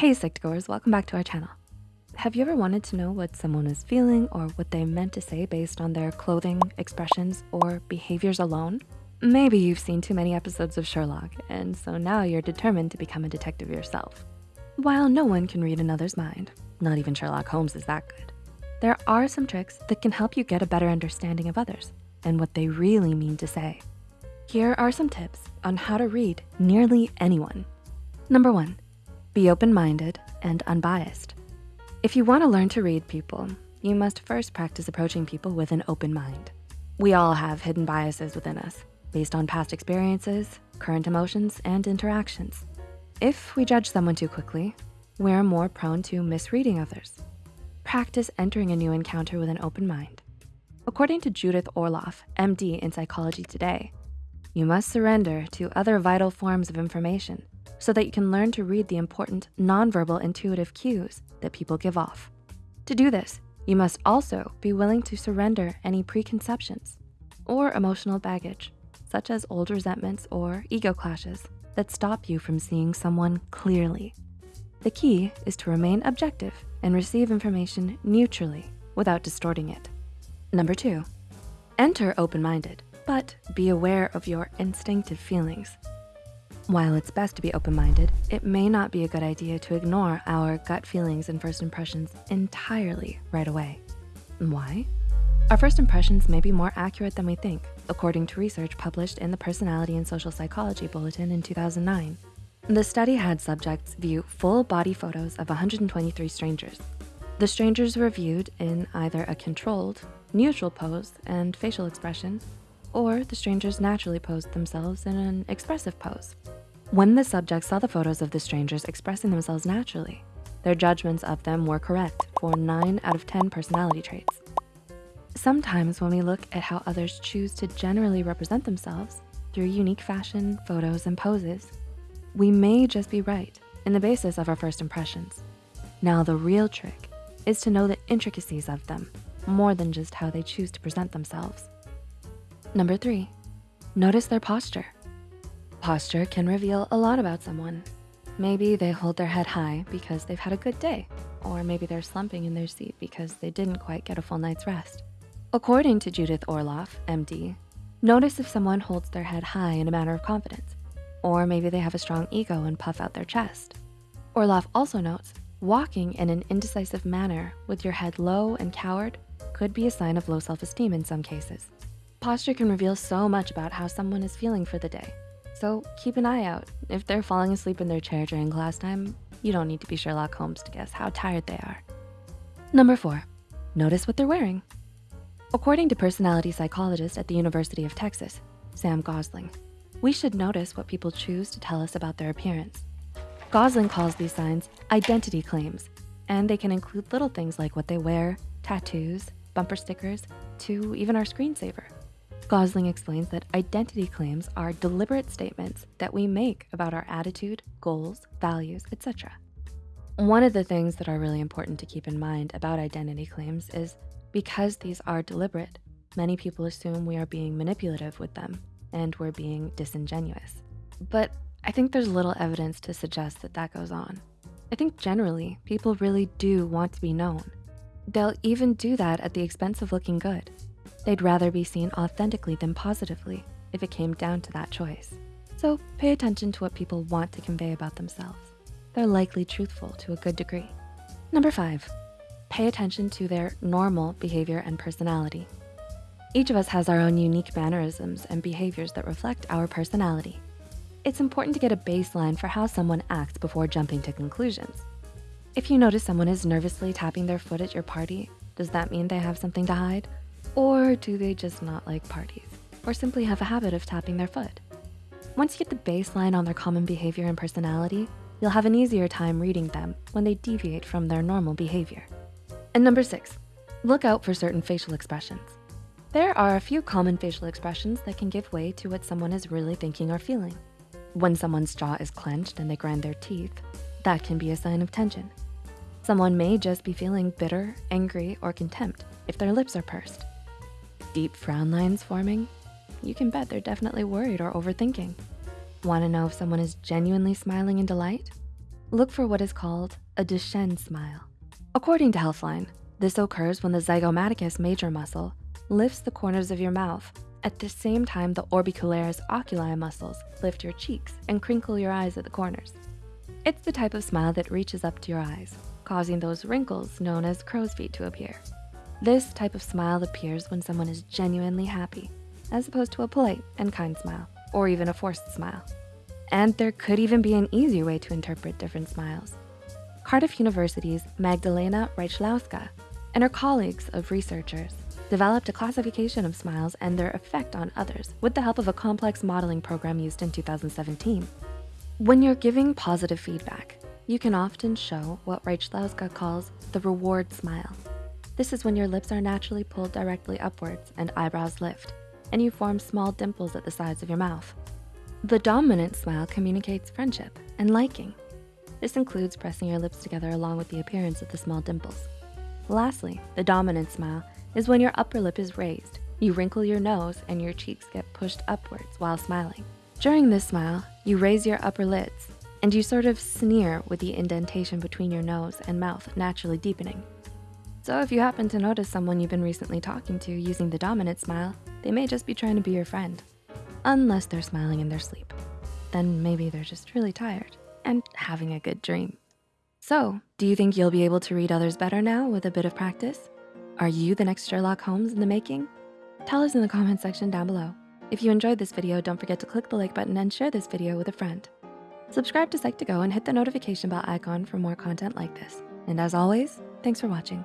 Hey Psych2Goers, welcome back to our channel. Have you ever wanted to know what someone is feeling or what they meant to say based on their clothing, expressions, or behaviors alone? Maybe you've seen too many episodes of Sherlock, and so now you're determined to become a detective yourself. While no one can read another's mind, not even Sherlock Holmes is that good, there are some tricks that can help you get a better understanding of others and what they really mean to say. Here are some tips on how to read nearly anyone. Number one, be open-minded and unbiased. If you wanna learn to read people, you must first practice approaching people with an open mind. We all have hidden biases within us based on past experiences, current emotions, and interactions. If we judge someone too quickly, we're more prone to misreading others. Practice entering a new encounter with an open mind. According to Judith Orloff, MD in Psychology Today, you must surrender to other vital forms of information so that you can learn to read the important nonverbal intuitive cues that people give off. To do this, you must also be willing to surrender any preconceptions or emotional baggage, such as old resentments or ego clashes that stop you from seeing someone clearly. The key is to remain objective and receive information neutrally without distorting it. Number two, enter open-minded, but be aware of your instinctive feelings. While it's best to be open-minded, it may not be a good idea to ignore our gut feelings and first impressions entirely right away. Why? Our first impressions may be more accurate than we think, according to research published in the Personality and Social Psychology Bulletin in 2009. The study had subjects view full body photos of 123 strangers. The strangers were viewed in either a controlled, neutral pose and facial expression, or the strangers naturally posed themselves in an expressive pose. When the subjects saw the photos of the strangers expressing themselves naturally, their judgments of them were correct for nine out of 10 personality traits. Sometimes when we look at how others choose to generally represent themselves through unique fashion, photos, and poses, we may just be right in the basis of our first impressions. Now the real trick is to know the intricacies of them more than just how they choose to present themselves. Number three, notice their posture. Posture can reveal a lot about someone. Maybe they hold their head high because they've had a good day, or maybe they're slumping in their seat because they didn't quite get a full night's rest. According to Judith Orloff, MD, notice if someone holds their head high in a manner of confidence, or maybe they have a strong ego and puff out their chest. Orloff also notes, walking in an indecisive manner with your head low and cowered could be a sign of low self-esteem in some cases. Posture can reveal so much about how someone is feeling for the day, so keep an eye out. If they're falling asleep in their chair during class time, you don't need to be Sherlock Holmes to guess how tired they are. Number four, notice what they're wearing. According to personality psychologist at the University of Texas, Sam Gosling, we should notice what people choose to tell us about their appearance. Gosling calls these signs identity claims, and they can include little things like what they wear, tattoos, bumper stickers, to even our screensaver. Gosling explains that identity claims are deliberate statements that we make about our attitude, goals, values, etc. One of the things that are really important to keep in mind about identity claims is because these are deliberate, many people assume we are being manipulative with them and we're being disingenuous. But I think there's little evidence to suggest that that goes on. I think generally, people really do want to be known. They'll even do that at the expense of looking good. They'd rather be seen authentically than positively if it came down to that choice. So pay attention to what people want to convey about themselves. They're likely truthful to a good degree. Number five, pay attention to their normal behavior and personality. Each of us has our own unique mannerisms and behaviors that reflect our personality. It's important to get a baseline for how someone acts before jumping to conclusions. If you notice someone is nervously tapping their foot at your party, does that mean they have something to hide? Or do they just not like parties? Or simply have a habit of tapping their foot? Once you get the baseline on their common behavior and personality, you'll have an easier time reading them when they deviate from their normal behavior. And number six, look out for certain facial expressions. There are a few common facial expressions that can give way to what someone is really thinking or feeling. When someone's jaw is clenched and they grind their teeth, that can be a sign of tension. Someone may just be feeling bitter, angry, or contempt if their lips are pursed deep frown lines forming, you can bet they're definitely worried or overthinking. Wanna know if someone is genuinely smiling in delight? Look for what is called a Duchenne smile. According to Healthline, this occurs when the zygomaticus major muscle lifts the corners of your mouth at the same time the orbicularis oculi muscles lift your cheeks and crinkle your eyes at the corners. It's the type of smile that reaches up to your eyes, causing those wrinkles known as crow's feet to appear. This type of smile appears when someone is genuinely happy, as opposed to a polite and kind smile, or even a forced smile. And there could even be an easier way to interpret different smiles. Cardiff University's Magdalena Rychlowska and her colleagues of researchers developed a classification of smiles and their effect on others with the help of a complex modeling program used in 2017. When you're giving positive feedback, you can often show what Rychlowska calls the reward smile. This is when your lips are naturally pulled directly upwards and eyebrows lift, and you form small dimples at the sides of your mouth. The dominant smile communicates friendship and liking. This includes pressing your lips together along with the appearance of the small dimples. Lastly, the dominant smile is when your upper lip is raised. You wrinkle your nose and your cheeks get pushed upwards while smiling. During this smile, you raise your upper lids and you sort of sneer with the indentation between your nose and mouth naturally deepening. So if you happen to notice someone you've been recently talking to using the dominant smile, they may just be trying to be your friend. Unless they're smiling in their sleep. Then maybe they're just really tired and having a good dream. So, do you think you'll be able to read others better now with a bit of practice? Are you the next Sherlock Holmes in the making? Tell us in the comment section down below. If you enjoyed this video, don't forget to click the like button and share this video with a friend. Subscribe to Psych2Go and hit the notification bell icon for more content like this. And as always, thanks for watching.